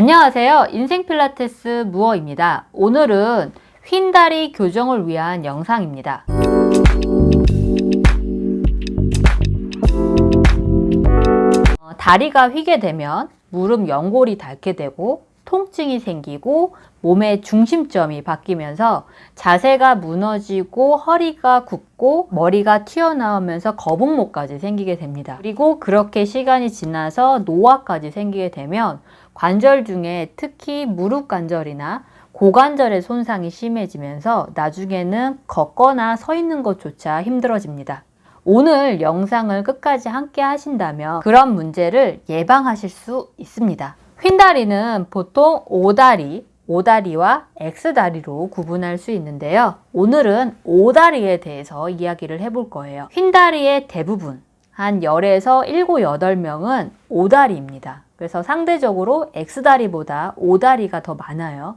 안녕하세요. 인생 필라테스 무어입니다. 오늘은 휜다리 교정을 위한 영상입니다. 어, 다리가 휘게 되면 무릎 연골이 닳게 되고 통증이 생기고 몸의 중심점이 바뀌면서 자세가 무너지고 허리가 굽고 머리가 튀어나오면서 거북목까지 생기게 됩니다. 그리고 그렇게 시간이 지나서 노화까지 생기게 되면 관절 중에 특히 무릎 관절이나 고관절의 손상이 심해지면서 나중에는 걷거나 서 있는 것조차 힘들어집니다. 오늘 영상을 끝까지 함께 하신다면 그런 문제를 예방하실 수 있습니다. 휜다리는 보통 오다리, 오다리와 X다리로 구분할 수 있는데요. 오늘은 오다리에 대해서 이야기를 해볼 거예요. 휜다리의 대부분, 한 10에서 7, 8명은 오다리입니다. 그래서 상대적으로 X다리보다 오다리가 더 많아요.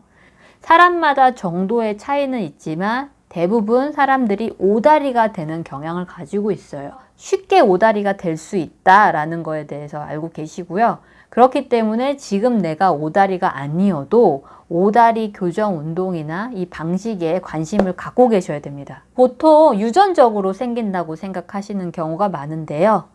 사람마다 정도의 차이는 있지만 대부분 사람들이 오다리가 되는 경향을 가지고 있어요. 쉽게 오다리가 될 수 있다라는 거에 대해서 알고 계시고요. 그렇기 때문에 지금 내가 오다리가 아니어도 오다리 교정 운동이나 이 방식에 관심을 갖고 계셔야 됩니다. 보통 유전적으로 생긴다고 생각하시는 경우가 많은데요.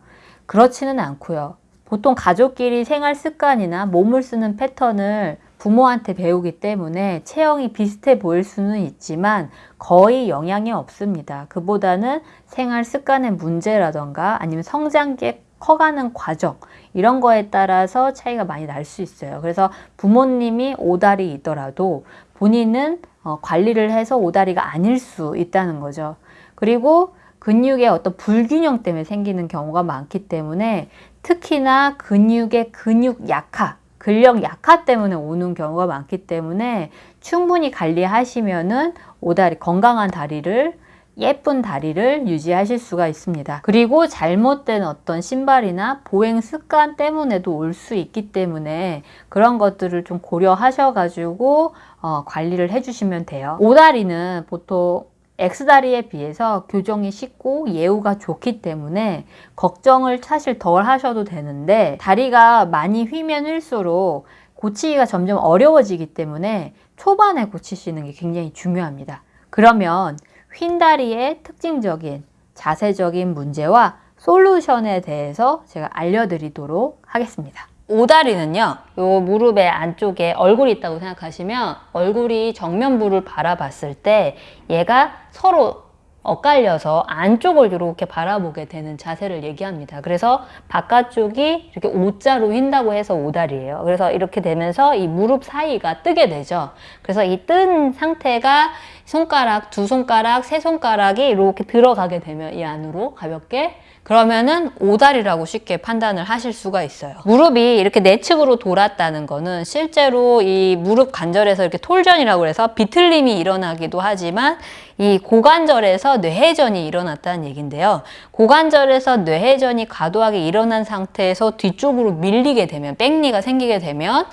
그렇지는 않고요. 보통 가족끼리 생활 습관이나 몸을 쓰는 패턴을 부모한테 배우기 때문에 체형이 비슷해 보일 수는 있지만 거의 영향이 없습니다. 그보다는 생활 습관의 문제라던가 아니면 성장기에 커가는 과정 이런 거에 따라서 차이가 많이 날 수 있어요. 그래서 부모님이 오다리 있더라도 본인은 어, 관리를 해서 오다리가 아닐 수 있다는 거죠. 그리고 근육의 어떤 불균형 때문에 생기는 경우가 많기 때문에 특히나 근육의 근육 약화, 근력 약화 때문에 오는 경우가 많기 때문에 충분히 관리하시면은 오다리 건강한 다리를 예쁜 다리를 유지하실 수가 있습니다. 그리고 잘못된 어떤 신발이나 보행 습관 때문에도 올 수 있기 때문에 그런 것들을 좀 고려하셔가지고 어, 관리를 해주시면 돼요. 오다리는 보통 X다리에 비해서 교정이 쉽고 예후가 좋기 때문에 걱정을 사실 덜 하셔도 되는데 다리가 많이 휘면 휠수록 고치기가 점점 어려워지기 때문에 초반에 고치시는 게 굉장히 중요합니다. 그러면 휜다리의 특징적인 자세적인 문제와 솔루션에 대해서 제가 알려드리도록 하겠습니다. 오다리는요, 요 무릎의 안쪽에 얼굴이 있다고 생각하시면 얼굴이 정면부를 바라봤을 때 얘가 서로 엇갈려서 안쪽을 이렇게 바라보게 되는 자세를 얘기합니다. 그래서 바깥쪽이 이렇게 O자로 휜다고 해서 오다리예요. 그래서 이렇게 되면서 이 무릎 사이가 뜨게 되죠. 그래서 이 뜬 상태가 손가락, 두 손가락, 세 손가락이 이렇게 들어가게 되면 이 안으로 가볍게 그러면은 오다리라고 쉽게 판단을 하실 수가 있어요. 무릎이 이렇게 내측으로 돌았다는 거는 실제로 이 무릎 관절에서 이렇게 톨전이라고 해서 비틀림이 일어나기도 하지만 이 고관절에서 뇌회전이 일어났다는 얘긴데요. 고관절에서 뇌회전이 과도하게 일어난 상태에서 뒤쪽으로 밀리게 되면 백리가 생기게 되면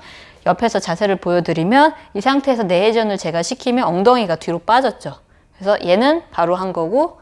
옆에서 자세를 보여드리면 이 상태에서 뇌회전을 제가 시키면 엉덩이가 뒤로 빠졌죠. 그래서 얘는 바로 한 거고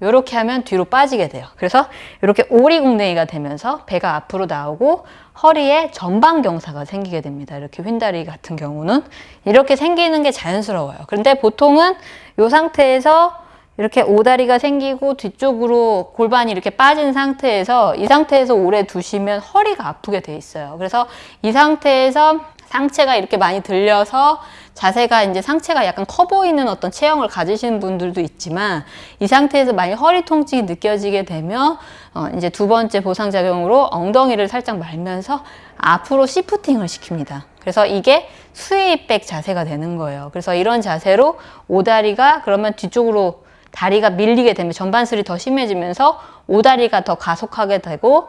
이렇게 하면 뒤로 빠지게 돼요. 그래서 이렇게 오리궁뎅이가 되면서 배가 앞으로 나오고 허리에 전방경사가 생기게 됩니다. 이렇게 휜다리 같은 경우는 이렇게 생기는 게 자연스러워요. 그런데 보통은 이 상태에서 이렇게 오다리가 생기고 뒤쪽으로 골반이 이렇게 빠진 상태에서 이 상태에서 오래 두시면 허리가 아프게 돼 있어요. 그래서 이 상태에서 상체가 이렇게 많이 들려서 자세가 이제 상체가 약간 커 보이는 어떤 체형을 가지시는 분들도 있지만 이 상태에서 만약 허리 통증이 느껴지게 되면 어 이제 두 번째 보상작용으로 엉덩이를 살짝 말면서 앞으로 시프팅을 시킵니다. 그래서 이게 스웨이백 자세가 되는 거예요. 그래서 이런 자세로 오다리가 그러면 뒤쪽으로 다리가 밀리게 되면 전반슬이 더 심해지면서 오다리가 더 가속하게 되고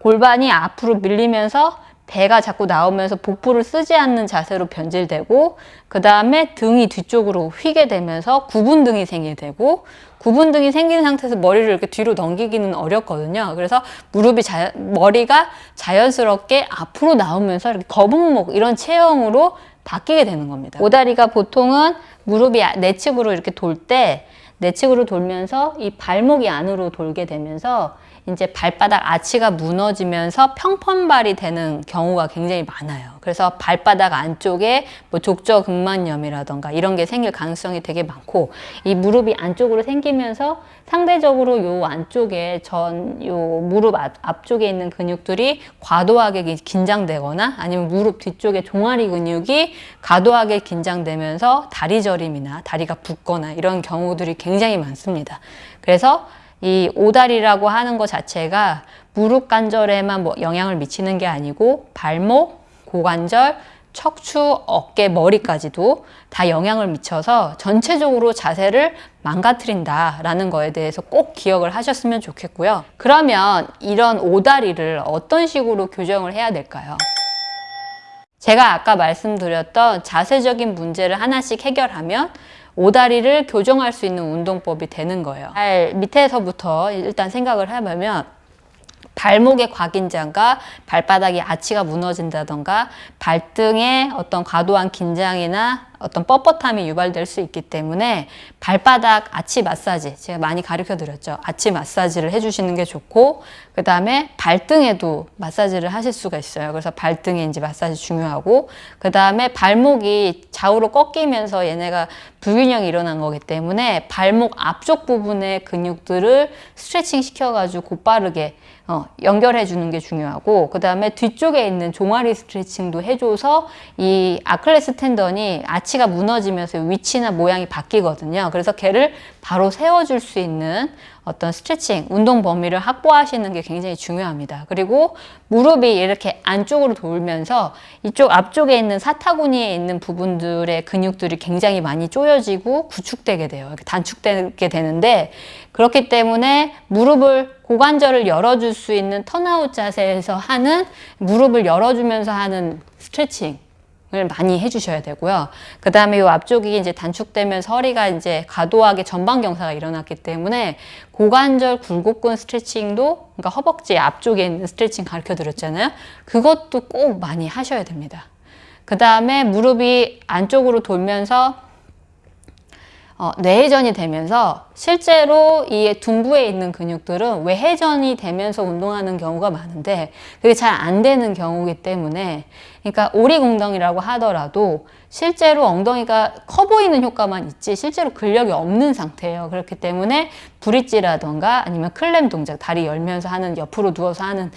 골반이 앞으로 밀리면서 배가 자꾸 나오면서 복부를 쓰지 않는 자세로 변질되고 그 다음에 등이 뒤쪽으로 휘게 되면서 구분등이 생기게 되고 구분등이 생긴 상태에서 머리를 이렇게 뒤로 넘기기는 어렵거든요. 그래서 무릎이 자, 머리가 자연스럽게 앞으로 나오면서 이렇게 거북목 이런 체형으로 바뀌게 되는 겁니다. 오다리가 보통은 무릎이 내측으로 이렇게 돌 때 내측으로 돌면서 이 발목이 안으로 돌게 되면서 이제 발바닥 아치가 무너지면서 평판발이 되는 경우가 굉장히 많아요. 그래서 발바닥 안쪽에 뭐 족저근막염이라던가 이런 게 생길 가능성이 되게 많고 이 무릎이 안쪽으로 생기면서 상대적으로 요 안쪽에 전 요 무릎 앞, 앞쪽에 있는 근육들이 과도하게 기- 긴장되거나 아니면 무릎 뒤쪽에 종아리 근육이 과도하게 긴장되면서 다리 저림이나 다리가 붓거나 이런 경우들이 굉장히 많습니다. 그래서 이 오다리라고 하는 것 자체가 무릎 관절에만 뭐 영향을 미치는 게 아니고 발목, 고관절, 척추, 어깨, 머리까지도 다 영향을 미쳐서 전체적으로 자세를 망가뜨린다라는 거에 대해서 꼭 기억을 하셨으면 좋겠고요. 그러면 이런 오다리를 어떤 식으로 교정을 해야 될까요? 제가 아까 말씀드렸던 자세적인 문제를 하나씩 해결하면 오다리를 교정할 수 있는 운동법이 되는 거예요. 발 밑에서부터 일단 생각을 해보면 발목의 과긴장과 발바닥의 아치가 무너진다던가 발등에 어떤 과도한 긴장이나 어떤 뻣뻣함이 유발될 수 있기 때문에 발바닥 아치 마사지 제가 많이 가르쳐 드렸죠. 아치 마사지를 해주시는 게 좋고 그 다음에 발등에도 마사지를 하실 수가 있어요. 그래서 발등에 이제 마사지 중요하고 그 다음에 발목이 좌우로 꺾이면서 얘네가 불균형이 일어난 거기 때문에 발목 앞쪽 부분의 근육들을 스트레칭 시켜가지고 곧바르게 어, 연결해 주는 게 중요하고 그 다음에 뒤쪽에 있는 종아리 스트레칭도 해줘서 이 아클레스 텐던이 아치가 무너지면서 위치나 모양이 바뀌거든요. 그래서 걔를 바로 세워줄 수 있는 어떤 스트레칭, 운동 범위를 확보하시는 게 굉장히 중요합니다. 그리고 무릎이 이렇게 안쪽으로 돌면서 이쪽 앞쪽에 있는 사타구니에 있는 부분들의 근육들이 굉장히 많이 조여지고 구축되게 돼요. 단축되게 되는데 그렇기 때문에 무릎을 고관절을 열어줄 수 있는 턴아웃 자세에서 하는 무릎을 열어주면서 하는 스트레칭 을 많이 해주셔야 되고요. 그 다음에 이 앞쪽이 이제 단축되면서 허리가 이제 과도하게 전방 경사가 일어났기 때문에 고관절 굴곡근 스트레칭도 그러니까 허벅지 앞쪽에 있는 스트레칭 가르쳐 드렸잖아요. 그것도 꼭 많이 하셔야 됩니다. 그 다음에 무릎이 안쪽으로 돌면서 어, 뇌회전이 되면서 실제로 이 둔부에 있는 근육들은 외회전이 되면서 운동하는 경우가 많은데 그게 잘 안 되는 경우이기 때문에 그러니까 오리공덩이라고 하더라도 실제로 엉덩이가 커 보이는 효과만 있지 실제로 근력이 없는 상태예요. 그렇기 때문에 브릿지라던가 아니면 클램 동작 다리 열면서 하는 옆으로 누워서 하는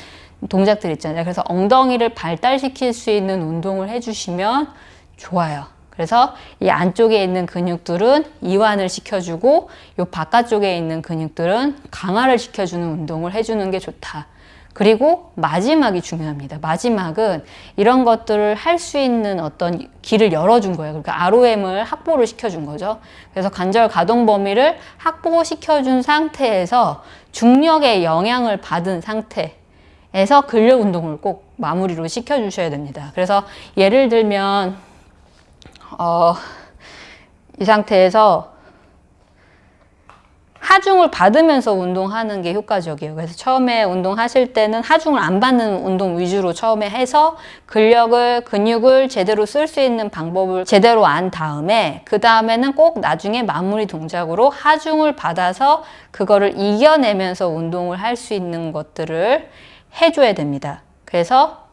동작들 있잖아요. 그래서 엉덩이를 발달시킬 수 있는 운동을 해주시면 좋아요. 그래서 이 안쪽에 있는 근육들은 이완을 시켜주고 이 바깥쪽에 있는 근육들은 강화를 시켜주는 운동을 해주는 게 좋다. 그리고 마지막이 중요합니다. 마지막은 이런 것들을 할 수 있는 어떤 길을 열어준 거예요. 그러니까 ROM을 확보를 시켜준 거죠. 그래서 관절 가동 범위를 확보시켜준 상태에서 중력의 영향을 받은 상태에서 근력 운동을 꼭 마무리로 시켜주셔야 됩니다. 그래서 예를 들면 어, 이 상태에서 하중을 받으면서 운동하는 게 효과적이에요. 그래서 처음에 운동하실 때는 하중을 안 받는 운동 위주로 처음에 해서 근력을, 근육을 제대로 쓸 수 있는 방법을 제대로 안 다음에 그 다음에는 꼭 나중에 마무리 동작으로 하중을 받아서 그거를 이겨내면서 운동을 할 수 있는 것들을 해줘야 됩니다. 그래서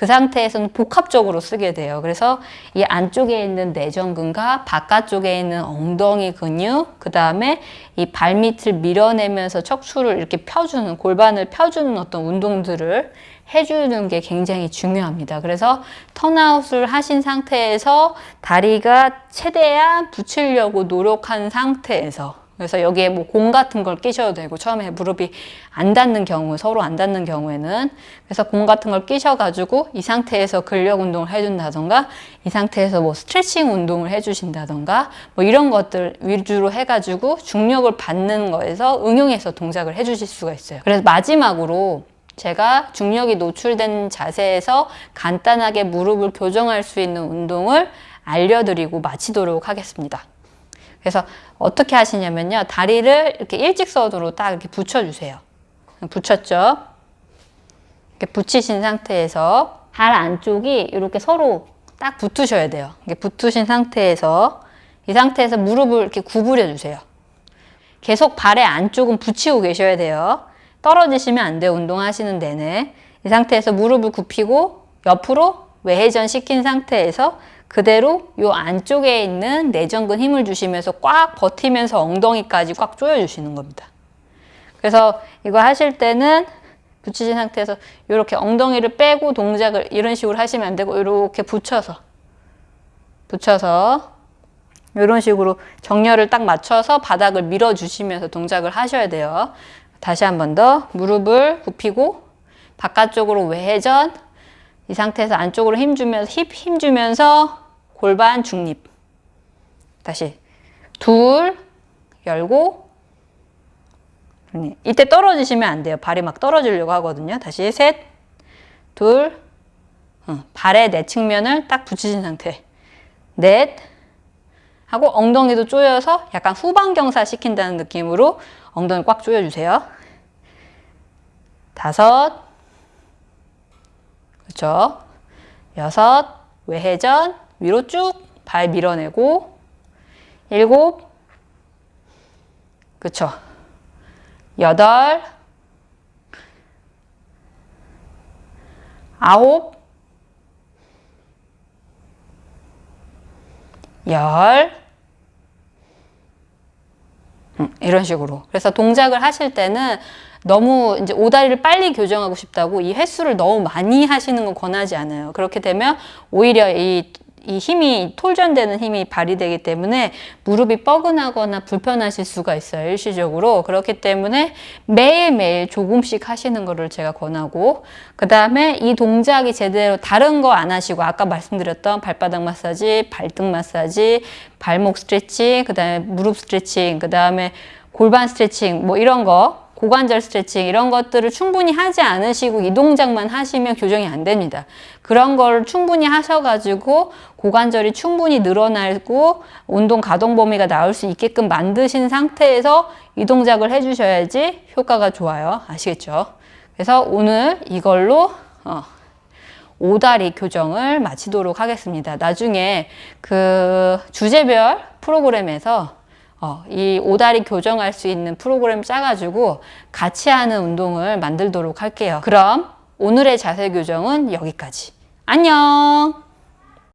그 상태에서는 복합적으로 쓰게 돼요. 그래서 이 안쪽에 있는 내전근과 바깥쪽에 있는 엉덩이 근육, 그 다음에 이 발밑을 밀어내면서 척추를 이렇게 펴주는, 골반을 펴주는 어떤 운동들을 해주는 게 굉장히 중요합니다. 그래서 턴아웃을 하신 상태에서 다리가 최대한 붙이려고 노력한 상태에서 그래서 여기에 뭐 공 같은 걸 끼셔도 되고 처음에 무릎이 안 닿는 경우 서로 안 닿는 경우에는 그래서 공 같은 걸 끼셔가지고 이 상태에서 근력 운동을 해준다던가 이 상태에서 뭐 스트레칭 운동을 해주신다던가 뭐 이런 것들 위주로 해가지고 중력을 받는 거에서 응용해서 동작을 해주실 수가 있어요. 그래서 마지막으로 제가 중력이 노출된 자세에서 간단하게 무릎을 교정할 수 있는 운동을 알려드리고 마치도록 하겠습니다. 그래서 어떻게 하시냐면요. 다리를 이렇게 일직선으로 딱 이렇게 붙여주세요. 붙였죠? 이렇게 붙이신 상태에서 발 안쪽이 이렇게 서로 딱 붙으셔야 돼요. 이렇게 붙으신 상태에서 이 상태에서 무릎을 이렇게 구부려 주세요. 계속 발의 안쪽은 붙이고 계셔야 돼요. 떨어지시면 안 돼요. 운동하시는 내내. 이 상태에서 무릎을 굽히고 옆으로 외회전 시킨 상태에서 그대로 요 안쪽에 있는 내전근 힘을 주시면서 꽉 버티면서 엉덩이까지 꽉 조여주시는 겁니다. 그래서 이거 하실 때는 붙이신 상태에서 이렇게 엉덩이를 빼고 동작을 이런 식으로 하시면 안 되고 이렇게 붙여서 붙여서 이런 식으로 정렬을 딱 맞춰서 바닥을 밀어주시면서 동작을 하셔야 돼요. 다시 한 번 더 무릎을 굽히고 바깥쪽으로 외회전 이 상태에서 안쪽으로 힘 주면서 힙 힘 주면서 골반 중립 다시 둘 열고 네, 이때 떨어지시면 안 돼요. 발이 막 떨어지려고 하거든요. 다시 셋, 둘, 어, 발의 내 측면을 딱 붙이신 상태. 넷, 하고 엉덩이도 조여서 약간 후방경사 시킨다는 느낌으로 엉덩이 꽉 조여주세요. 다섯, 그렇죠. 여섯, 외회전, 위로 쭉 발 밀어내고 일곱, 그렇죠. 여덟, 아홉, 열, 음, 이런 식으로. 그래서 동작을 하실 때는 너무 이제 오다리를 빨리 교정하고 싶다고 이 횟수를 너무 많이 하시는 건 권하지 않아요. 그렇게 되면 오히려 이, 이 힘이 톨전되는 힘이 발휘되기 때문에 무릎이 뻐근하거나 불편하실 수가 있어요. 일시적으로. 그렇기 때문에 매일매일 조금씩 하시는 거를 제가 권하고 그 다음에 이 동작이 제대로 다른 거 안 하시고 아까 말씀드렸던 발바닥 마사지, 발등 마사지, 발목 스트레칭, 그 다음에 무릎 스트레칭, 그 다음에 골반 스트레칭 뭐 이런 거 고관절 스트레칭 이런 것들을 충분히 하지 않으시고 이 동작만 하시면 교정이 안 됩니다. 그런 걸 충분히 하셔가지고 고관절이 충분히 늘어나고 운동 가동 범위가 나올 수 있게끔 만드신 상태에서 이 동작을 해주셔야지 효과가 좋아요. 아시겠죠? 그래서 오늘 이걸로 어, 오다리 교정을 마치도록 하겠습니다. 나중에 그 주제별 프로그램에서 어, 이 오다리 교정할 수 있는 프로그램 짜가지고 같이 하는 운동을 만들도록 할게요. 그럼 오늘의 자세 교정은 여기까지. 안녕!